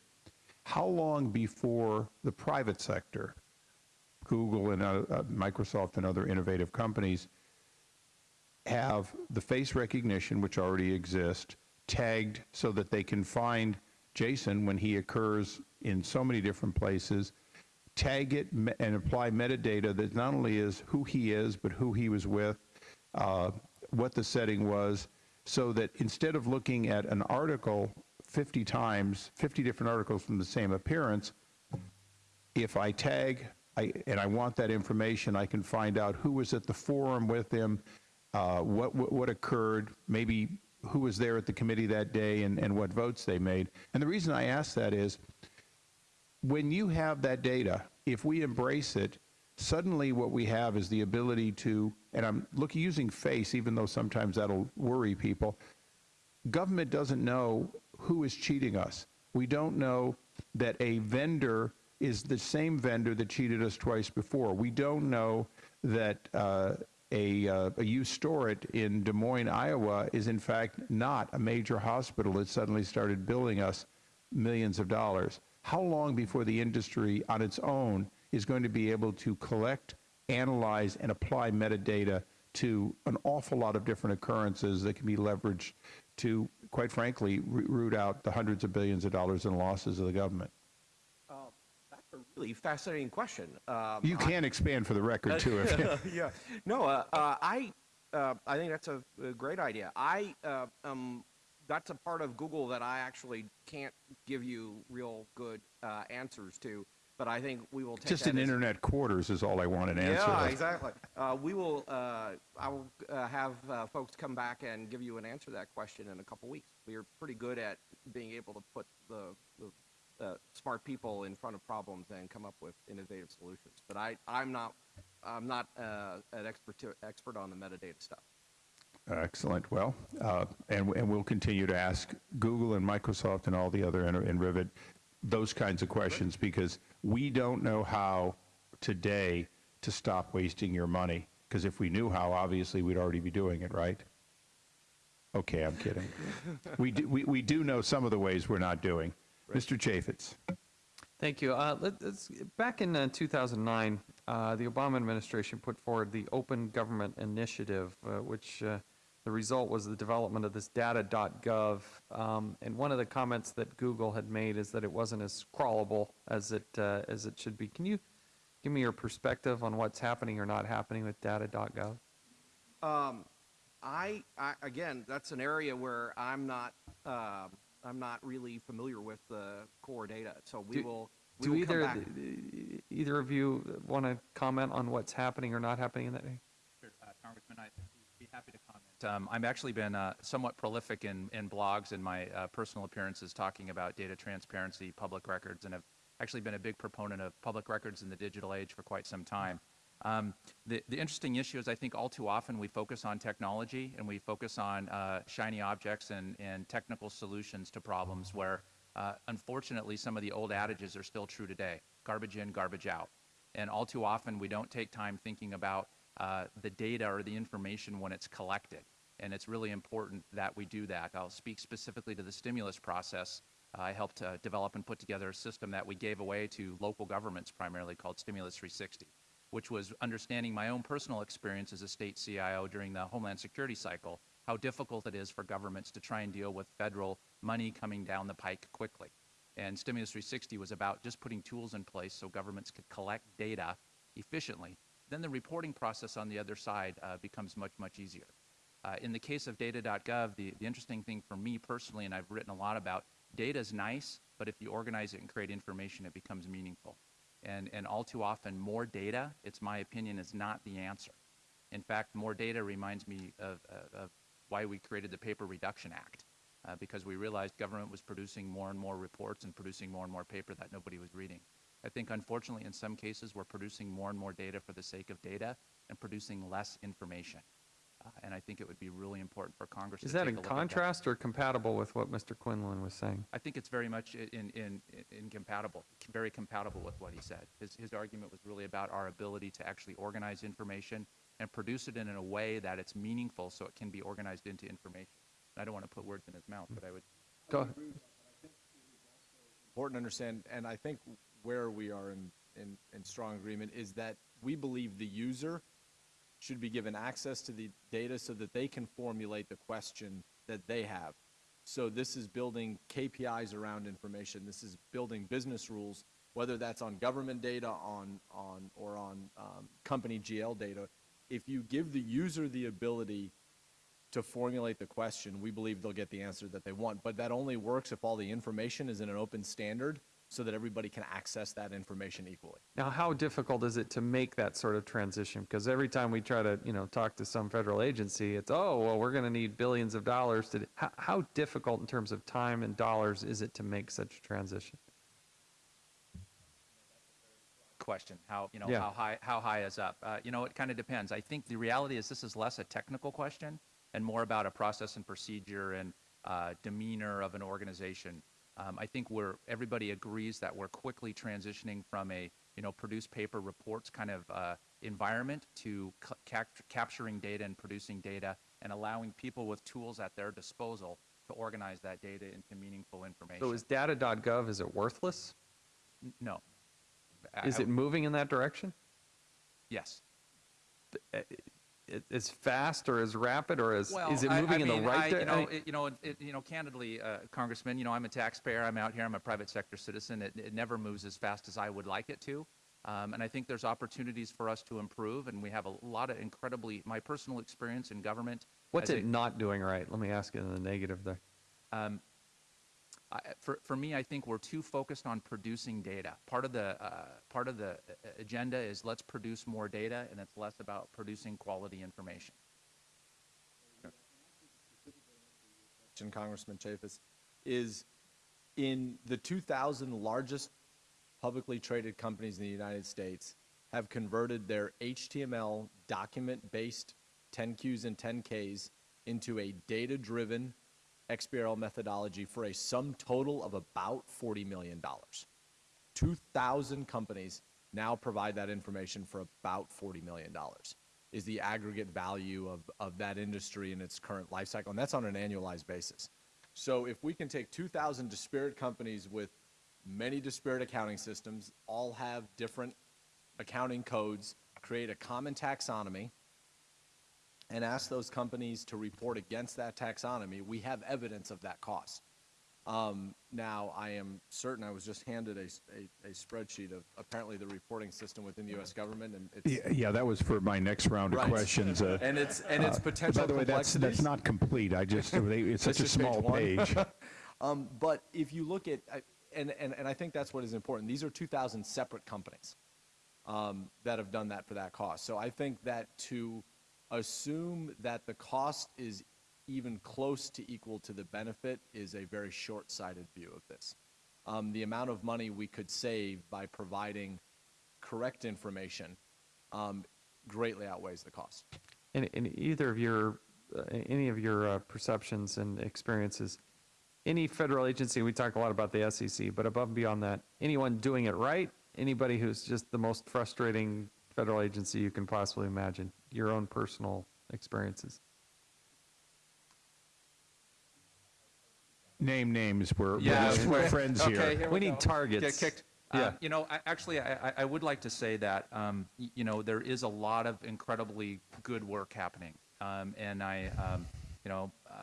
A: How long before the private sector, Google and uh, uh, Microsoft and other innovative companies, have the face recognition, which already exists, tagged so that they can find Jason when he occurs in so many different places, tag it and apply metadata that not only is who he is, but who he was with, uh, what the setting was, so that instead of looking at an article 50 times, 50 different articles from the same appearance, if I tag I, and I want that information, I can find out who was at the forum with him, uh, what, what what occurred, maybe who was there at the committee that day, and, and what votes they made. And the reason I ask that is, when you have that data, if we embrace it, suddenly what we have is the ability to, and I'm looking using face, even though sometimes that'll worry people. Government doesn't know who is cheating us. We don't know that a vendor is the same vendor that cheated us twice before. We don't know that uh, a, uh, store it in Des Moines, Iowa, is in fact not a major hospital that suddenly started billing us millions of dollars. How long before the industry on its own is going to be able to collect, analyze, and apply metadata to an awful lot of different occurrences that can be leveraged to, quite frankly, root out the hundreds of billions of dollars in losses of the government?
D: Really fascinating question. Um,
A: You can expand for the record, too. if
D: yeah. No, uh, uh, I, uh, I think that's a, a great idea. I, uh, um, that's a part of Google that I actually can't give you real good uh, answers to, but I think we will take
A: Just in internet quarters is all I want an answer.
D: Yeah, exactly. Uh, we will. Uh, I will uh, have uh, folks come back and give you an answer to that question in a couple weeks. We are pretty good at being able to put the uh, smart people in front of problems and come up with innovative solutions. But I, I'm not. I'm not uh, an expert to, expert on the metadata stuff.
A: Excellent. Well, uh, and, and we'll continue to ask Google and Microsoft and all the other in, in Rivet those kinds of questions because we don't know how today to stop wasting your money. Because if we knew how, obviously we'd already be doing it, right? Okay, I'm kidding. we, do, we, we do know some of the ways we're not doing. Mr. Chaffetz.
B: Thank you. Uh, let, us back in uh, 2009, uh, the Obama administration put forward the Open Government Initiative, uh, which uh, the result was the development of this data.gov. Um, and one of the comments that Google had made is that it wasn't as crawlable as it uh, as it should be. Can you give me your perspective on what's happening or not happening with data.gov?
D: Um, I, I again, that's an area where I'm not um, I'm not really familiar with the core data. So we
B: Do-
D: will, we
B: Do
D: will come
B: either,
D: back.
B: either of you want to comment on what's happening or not happening in that area?
E: Sure, uh, Congressman, I'd be happy to comment. Um, I've actually been uh, somewhat prolific in, in blogs and my uh, personal appearances talking about data transparency, public records, and have actually been a big proponent of public records in the digital age for quite some time. Um, the, the interesting issue is I think all too often we focus on technology and we focus on uh, shiny objects and, and technical solutions to problems where uh, unfortunately some of the old adages are still true today. Garbage in, garbage out. And all too often, we don't take time thinking about uh, the data or the information when it's collected. And it's really important that we do that. I'll speak specifically to the stimulus process. I helped uh, develop and put together a system that we gave away to local governments primarily called Stimulus 360, which was understanding my own personal experience as a state CIO during the Homeland Security cycle, how difficult it is for governments to try and deal with federal money coming down the pike quickly. And Stimulus 360 was about just putting tools in place so governments could collect data efficiently. Then the reporting process on the other side uh, becomes much, much easier. Uh, in the case of data.gov, the, the interesting thing for me personally, and I've written a lot about, data is nice, but if you organize it and create information, it becomes meaningful. And, and all too often, more data, it's my opinion, is not the answer. In fact, more data reminds me of, of, why we created the Paper Reduction Act, uh, because we realized government was producing more and more reports and producing more and more paper that nobody was reading. I think, unfortunately, in some cases, we're producing more and more data for the sake of data and producing less information. Uh, and I think it would be really important for Congress to
B: Is
E: to
B: that
E: take
B: in
E: a look
B: contrast or compatible with what Mr. Quinlan was saying?
E: I think it's very much i- in, in, in incompatible, very compatible with what he said. His, his argument was really about our ability to actually organize information and produce it in a way that it's meaningful so it can be organized into information. I don't want to put words in his mouth, but I would
B: Go ahead.
C: important to understand, and I think where we are in, in, in strong agreement is that we believe the user should be given access to the data so that they can formulate the question that they have. So this is building KPIs around information. This is building business rules, whether that's on government data, on, on, or on um, company GL data. If you give the user the ability to formulate the question, we believe they'll get the answer that they want. But that only works if all the information is in an open standard so that everybody can access that information equally.
B: Now, how difficult is it to make that sort of transition? Because every time we try to, you know, talk to some federal agency, it's, oh, well, we're going to need billions of dollars to, how, how difficult in terms of time and dollars is it to make such a transition?
E: question how you know
B: Yeah.
E: how high how high is up uh, you know it kind of depends i think the reality is this is less a technical question and more about a process and procedure and uh, demeanor of an organization i think we're everybody agrees that we're quickly transitioning from a you know produce paper reports kind of uh, environment to capturing data and producing data and allowing people with tools at their disposal to organize that data into meaningful information
B: So is data.gov, is it worthless?
E: N- no
B: Is
E: I-
B: it moving in that direction?
E: yes
B: It- As fast or as rapid or as,
E: Well,
B: is it
E: I- I
B: moving in
E: mean,
B: the
E: I-
B: right
E: You know,
B: direction?
E: it- you know, it- you know, candidly, uh, Congressman, you know, I'm a taxpayer. I'm out here. I'm a private sector citizen. It, it never moves as fast as I would like it to. Um, and I think there's opportunities for us to improve. And we have a lot of incredibly, my personal experience in government.
B: What's it
E: a-
B: not doing right? Let me ask you in the negative there.
E: um, For, for me, I think we're too focused on producing data. Part of the uh, part of the uh, agenda is let's produce more data, and it's less about producing quality information.
C: question, Congressman Chaffetz, is in the 2,000 largest publicly traded companies in the United States have converted their HTML document-based 10Qs and 10Ks into a data-driven XBRL methodology for a sum total of about $40 million. 2,000 companies now provide that information for about $40 million is the aggregate value of, of that industry in its current life cycle, and that's on an annualized basis. So if we can take 2,000 disparate companies with many disparate accounting systems, all have different accounting codes, create a common taxonomy, and ask those companies to report against that taxonomy, we have evidence of that cost. Um, now, I am certain, I was just handed a a spreadsheet of apparently the reporting system within the U.S. government, and it's.
A: Yeah, yeah, that was for my next round of
C: Right.
A: questions. uh,
C: And it's, and it's
A: uh,
C: potential
A: By the way, that's, that's not complete. I just, they- it's such a
C: just page
A: small page.
C: Um, but if you look at, I- and, and, and I think that's what is important, these are 2,000 separate companies um, that have done that for that cost. So I think that to assume that the cost is even close to equal to the benefit is a very short-sighted view of this. Um, the amount of money we could save by providing correct information um, greatly outweighs the cost.
B: In, in either of your, uh, any of your uh, perceptions and experiences, any federal agency, we talk a lot about the SEC, but above and beyond that, anyone doing it right, anybody who's just the most frustrating federal agency you can possibly imagine, your own personal experiences.
A: Name names, we're,
E: Yeah,
A: we're, we're friends here.
E: Okay, here
B: We
E: we
B: need
E: go.
B: targets.
E: Get kicked.
B: Yeah.
E: Uh, You know, I- actually, I, I- I would like to say that, um, you know, there is a lot of incredibly good work happening. Um, And I, um, you know, uh,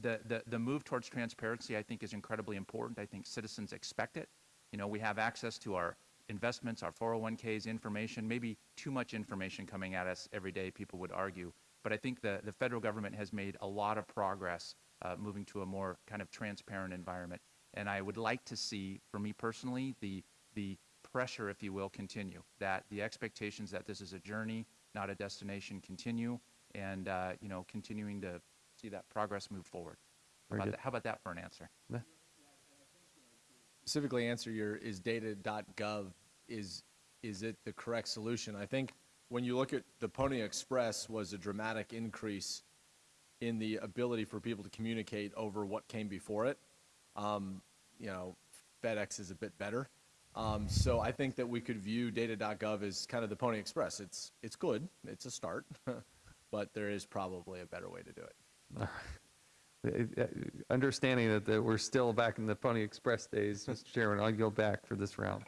E: the, the, the move towards transparency, I think, is incredibly important. I think citizens expect it. You know, we have access to our investments, our 401ks, information, maybe too much information coming at us every day, people would argue. But I think the, the federal government has made a lot of progress uh, moving to a more kind of transparent environment. And I would like to see, for me personally, the, the pressure, if you will, continue, that the expectations that this is a journey, not a destination, continue, and, uh, you know, continuing to see that progress move forward. How about that, how about that for an answer?
C: Specifically answer your is data.gov is is it the correct solution? I think when you look at the Pony Express was a dramatic increase in the ability for people to communicate over what came before it. Um, you know, FedEx is a bit better. Um, so I think that we could view data.gov as kind of the Pony Express. It's it's good. It's a start, but there is probably a better way to do it.
B: Uh, uh, Understanding that, that we're still back in the Pony Express days, Mr. Chairman, I'll go back for this round.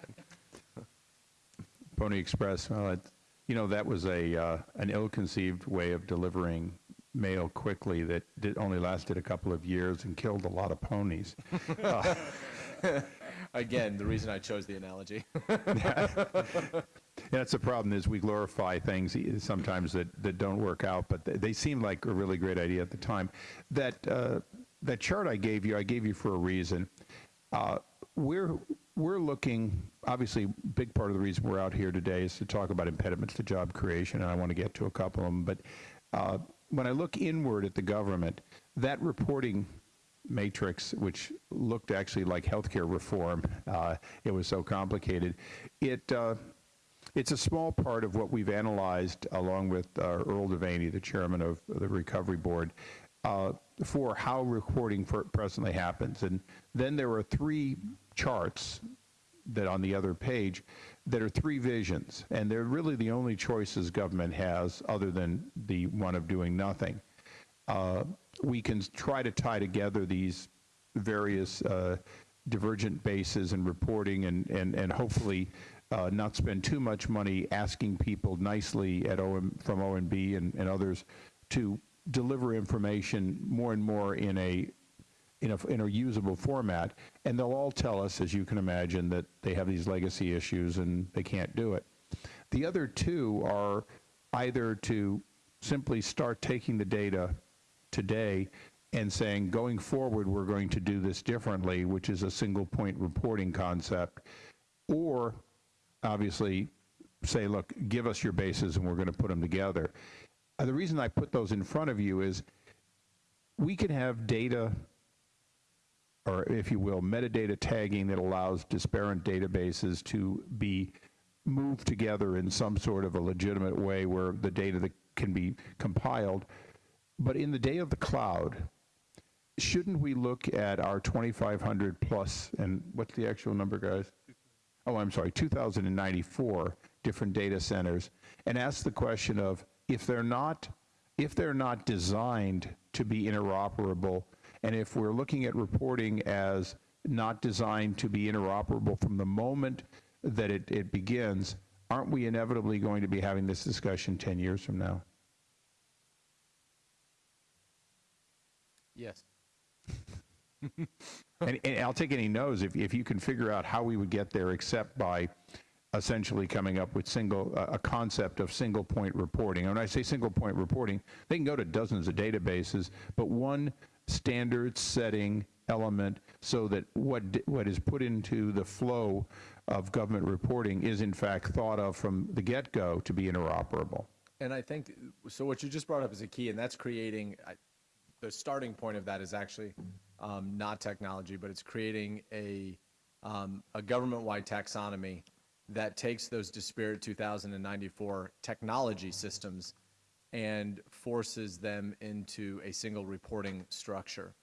A: Pony Express, well, it, you know, that was a, uh, an ill-conceived way of delivering mail quickly that did, only lasted a couple of years and killed a lot of ponies.
C: Again, the reason I chose the analogy.
A: That's the problem is we glorify things sometimes that, that don't work out, but they, seemed like a really great idea at the time. That, uh, that chart I gave you, I gave you for a reason. Uh, we're, we're looking, obviously, big part of the reason we're out here today is to talk about impediments to job creation, and I want to get to a couple of them. But uh, when I look inward at the government, that reporting matrix, which looked actually like healthcare reform, uh, it was so complicated. It uh, it's a small part of what we've analyzed, along with uh, Earl Devaney, the chairman of the Recovery Board, uh, for how reporting for presently happens. And then there are three charts that on the other page that are three visions, and they're really the only choices government has other than the one of doing nothing. Uh, we can try to tie together these various uh, divergent bases and reporting and, and, and hopefully uh, not spend too much money asking people nicely at OM, from OMB and, and others to deliver information more and more in a in a, in a usable format, and they'll all tell us, as you can imagine, that they have these legacy issues and they can't do it. The other two are either to simply start taking the data today and saying, going forward, we're going to do this differently, which is a single point reporting concept, or obviously say, look, give us your bases and we're going to put them together. Uh, the reason I put those in front of you is we can have data or if you will, metadata tagging that allows disparate databases to be moved together in some sort of a legitimate way where the data that can be compiled. But in the day of the cloud, shouldn't we look at our 2,500 plus, and what's the actual number, guys? Oh, I'm sorry, 2,094 different data centers, and ask the question of if they're not, if they're not designed to be interoperable, and if we're looking at reporting as not designed to be interoperable from the moment that it, it begins, aren't we inevitably going to be having this discussion 10 years from now?
C: Yes.
A: and, and I'll take any no's if, if you can figure out how we would get there, except by essentially coming up with single uh, a concept of single point reporting. And when I say single point reporting, they can go to dozens of databases, but one standard setting element so that what, what is put into the flow of government reporting is in fact thought of from the get-go to be interoperable.
C: And I think, so what you just brought up is a key, and that's creating, I- the starting point of that is actually um, not technology, but it's creating a, um, a government-wide taxonomy that takes those disparate 2094 technology systems and forces them into a single reporting structure.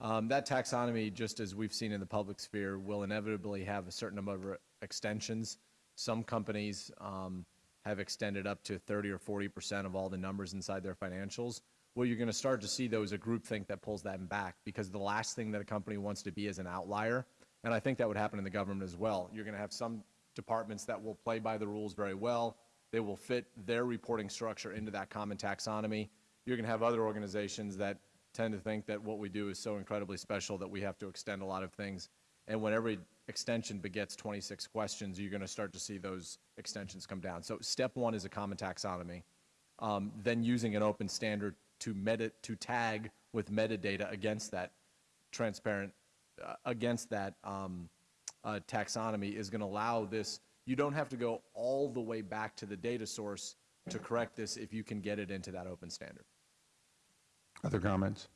C: Um, that taxonomy, just as we've seen in the public sphere, will inevitably have a certain number of extensions. Some companies um, have extended up to 30 or 40 percent of all the numbers inside their financials. Well, you're going to start to see those a groupthink that pulls them back because the last thing that a company wants to be is an outlier. And I think that would happen in the government as well. You're going to have some departments that will play by the rules very well. They will fit their reporting structure into that common taxonomy. You're going to have other organizations that tend to think that what we do is so incredibly special that we have to extend a lot of things. And when every extension begets 26 questions, you're going to start to see those extensions come down. So step one is a common taxonomy. Um, then using an open standard to meta, to tag with metadata against that transparent, uh, against that um, uh, taxonomy is going to allow this. You don't have to go all the way back to the data source to correct this if you can get it into that open standard.
A: Other comments?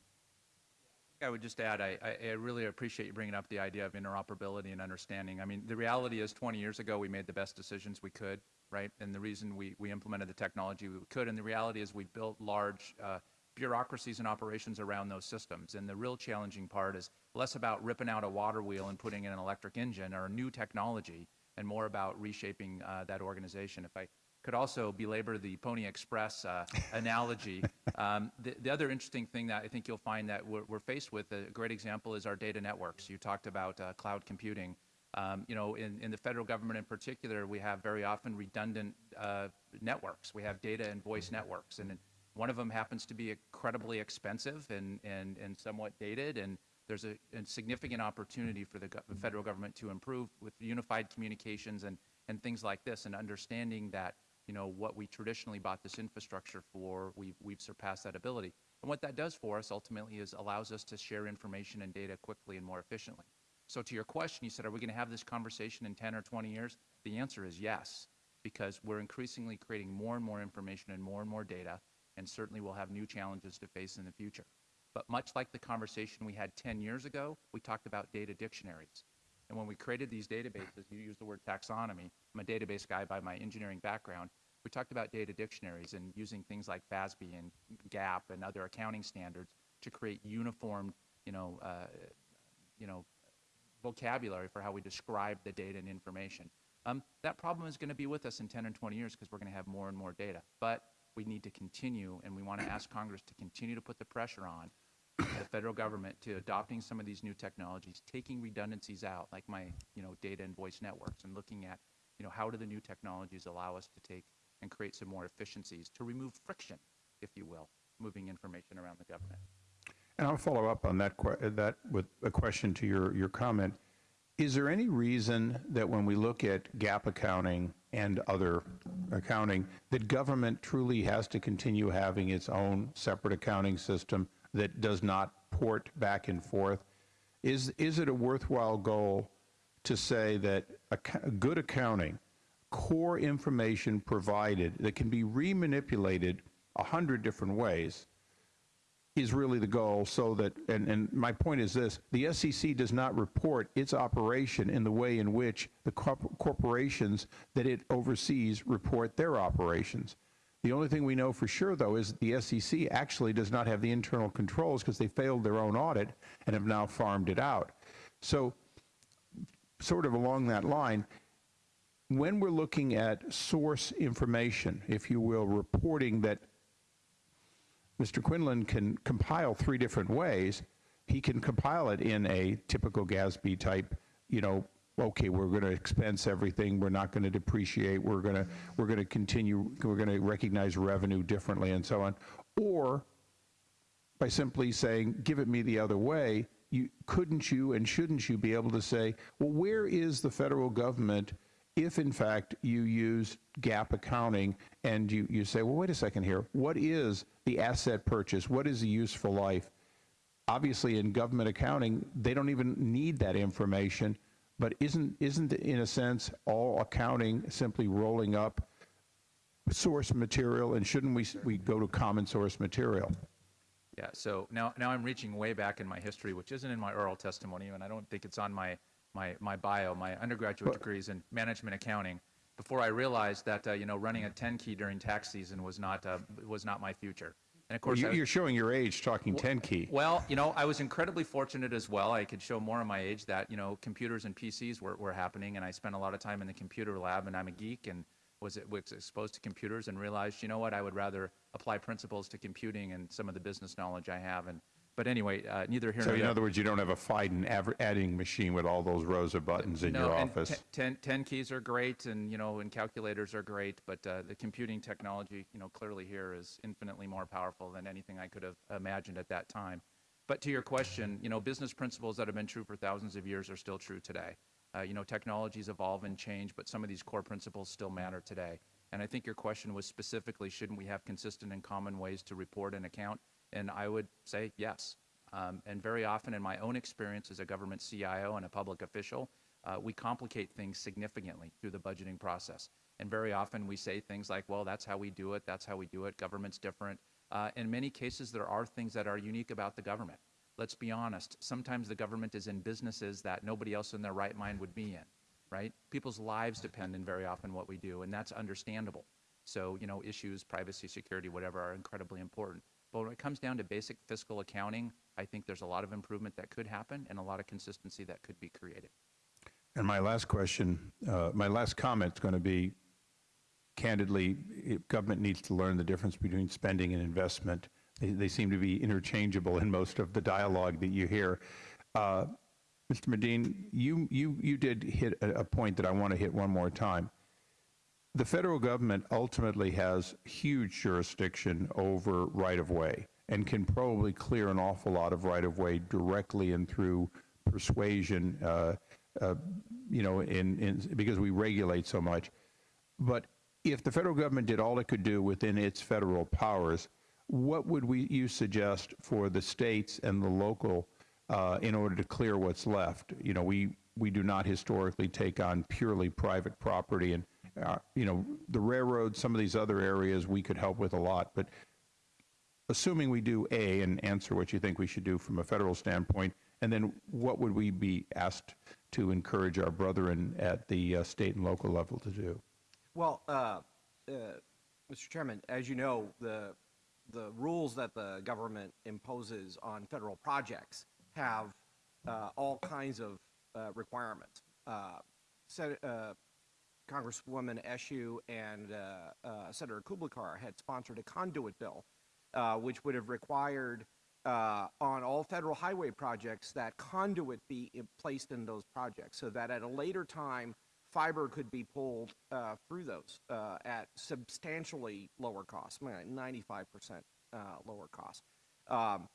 E: I would just add, I, I- I really appreciate you bringing up the idea of interoperability and understanding. I mean, the reality is 20 years ago, we made the best decisions we could, right? And the reason we, we implemented the technology we could, and the reality is we built large uh, bureaucracies and operations around those systems. And the real challenging part is less about ripping out a water wheel and putting in an electric engine or a new technology, and more about reshaping uh, that organization. If I could also belabor the Pony Express uh, analogy. Um, the, the other interesting thing that I think you'll find that we're, we're faced with, a great example is our data networks. You talked about uh, cloud computing. Um, you know, in, in the federal government in particular, we have very often redundant uh, networks. We have data and voice networks, and one of them happens to be incredibly expensive and, and, and somewhat dated, and there's a, a significant opportunity for the go- federal government to improve with unified communications and, and things like this, and understanding that, you know, what we traditionally bought this infrastructure for, we've, we've surpassed that ability. And what that does for us ultimately is allows us to share information and data quickly and more efficiently. So to your question, you said, are we going to have this conversation in 10 or 20 years? The answer is yes, because we're increasingly creating more and more information and more and more data, and certainly we'll have new challenges to face in the future. But much like the conversation we had 10 years ago, we talked about data dictionaries. And when we created these databases, you use the word taxonomy. I'm a database guy by my engineering background. We talked about data dictionaries and using things like FASB and GAAP and other accounting standards to create uniform, you know, uh, you know, vocabulary for how we describe the data and information. Um, that problem is going to be with us in 10 and 20 years because we're going to have more and more data. But we need to continue, and we want to ask Congress to continue to put the pressure on the federal government to adopting some of these new technologies, taking redundancies out, like my, you know, data and voice networks, and looking at, you know, how do the new technologies allow us to take and create some more efficiencies to remove friction, if you will, moving information around the government.
A: And I'll follow up on that, that with a question to your, your comment. Is there any reason that when we look at GAAP accounting and other accounting, that government truly has to continue having its own separate accounting system that does not port back and forth? Is, is it a worthwhile goal to say that acc- good accounting, core information provided that can be remanipulated a hundred different ways, is really the goal so that, and, and my point is this, the SEC does not report its operation in the way in which the corporations that it oversees report their operations. The only thing we know for sure, though, is that the SEC actually does not have the internal controls because they failed their own audit and have now farmed it out. So, sort of along that line, when we're looking at source information, if you will, reporting that Mr. Quinlan can compile three different ways. He can compile it in a typical GASB type, you know, okay, we're going to expense everything, we're not going to depreciate, we're going to we're going to continue, we're going to recognize revenue differently and so on. Or by simply saying, give it me the other way, you couldn't you and shouldn't you be able to say, well, where is the federal government if in fact you use GAAP accounting and you, you say, well, wait a second here, what is the asset purchase? What is the useful life? obviously in government accounting, they don't even need that information. But isn't, isn't in a sense, all accounting simply rolling up source material? And shouldn't we, we go to common source material?
E: Yeah, so now, now I'm reaching way back in my history, which isn't in my oral testimony, and I don't think it's on my, my, my bio. My undergraduate degree is in management accounting. Before I realized that, uh, you know, running a 10 key during tax season was not, uh, was not my future. And of course, I
A: You- You're showing your age talking 10 key.
E: well, you know, I was incredibly fortunate as well. I could show more of my age that, you know, computers and PCs were, were happening, and I spent a lot of time in the computer lab, and I'm a geek and was, was exposed to computers and realized, you know what, I would rather apply principles to computing and some of the business knowledge I have. And But anyway, uh, neither here
A: So
E: nor
A: in
E: there.
A: other words, you don't have a Friden adding machine with all those rows of buttons in
E: no,
A: your office?
E: te- 10, 10 keys are great, and you know, and calculators are great, but uh, the computing technology, you know, clearly here is infinitely more powerful than anything I could have imagined at that time. But to your question, you know, business principles that have been true for thousands of years are still true today. Uh, you know, technologies evolve and change, but some of these core principles still matter today. And I think your question was specifically, shouldn't we have consistent and common ways to report and account? And I would say yes. Um, and very often, in my own experience as a government CIO and a public official, uh, we complicate things significantly through the budgeting process. And very often we say things like, well, that's how we do it, that's how we do it, government's different. Uh, in many cases, there are things that are unique about the government. Let's be honest, sometimes the government is in businesses that nobody else in their right mind would be in, right? People's lives depend in very often what we do, and that's understandable. So, you know, issues, privacy, security, whatever, are incredibly important. But when it comes down to basic fiscal accounting, I think there's a lot of improvement that could happen and a lot of consistency that could be created.
A: And my last question, uh, my last comment is going to be, candidly, government needs to learn the difference between spending and investment. They, they seem to be interchangeable in most of the dialogue that you hear. Uh, Mr. Medin, you, you, you did hit a, a point that I want to hit one more time. The federal government ultimately has huge jurisdiction over right-of-way and can probably clear an awful lot of right-of-way directly and through persuasion, uh, uh, you know, in, in, because we regulate so much. But if the federal government did all it could do within its federal powers, what would we, you suggest for the states and the local uh, in order to clear what's left? You know, we, we do not historically take on purely private property and, uh, you know, the railroad, some of these other areas we could help with a lot. But assuming we do A and answer what you think we should do from a federal standpoint, and then what would we be asked to encourage our brethren at the uh, state and local level to do?
D: Well, uh, uh, Mr. Chairman, as you know, the, the rules that the government imposes on federal projects have uh, all kinds of requirements. Congresswoman Eshoo and uh, uh, Senator Klobuchar had sponsored a conduit bill, uh, which would have required on all federal highway projects that conduit be placed in those projects, so that at a later time, fiber could be pulled through those at substantially lower cost, 95% uh, lower cost. Um,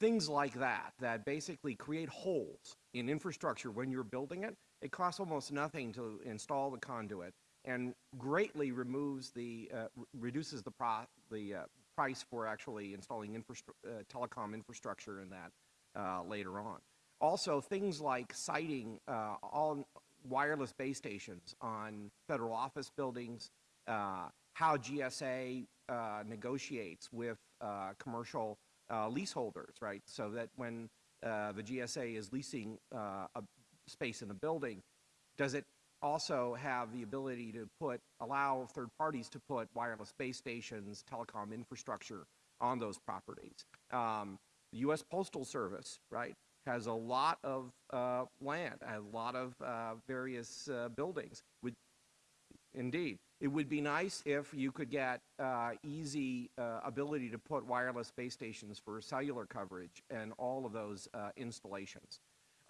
D: things like that, that basically create holes in infrastructure when you're building it. It costs almost nothing to install the conduit and greatly removes the, uh, re- reduces the, pro- the uh, price for actually installing infrastru- uh, telecom infrastructure in that uh, later on. Also, things like siting uh, all wireless base stations on federal office buildings, how GSA negotiates with commercial leaseholders, right? So that when uh, the GSA is leasing uh, a space in a building, does it also have the ability to put, allow third parties to put wireless base stations, telecom infrastructure on those properties? Um, the U.S. Postal Service, right, has a lot of uh, land, a lot of uh, various uh, buildings. Would Indeed. It would be nice if you could get uh, easy uh, ability to put wireless base stations for cellular coverage and all of those uh, installations.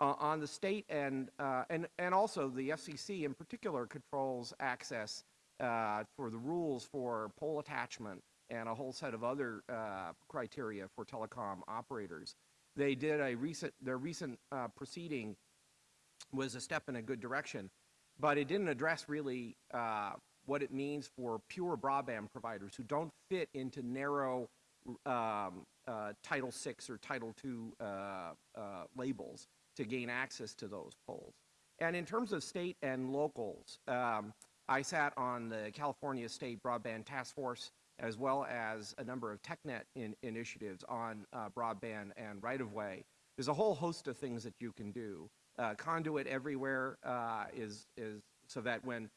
D: Uh, on the state and, uh, and, and also the FCC in particular controls access uh, for the rules for pole attachment and a whole set of other uh, criteria for telecom operators. They did a recent, their recent uh, proceeding was a step in a good direction, but it didn't address really uh, what it means for pure broadband providers who don't fit into narrow um, Title VI or Title II labels to gain access to those poles. And in terms of state and locals, um, I sat on the California State Broadband Task Force as well as a number of TechNet in, initiatives on uh, broadband and right-of-way. There's a whole host of things that you can do. Uh, conduit everywhere uh, is, is so that when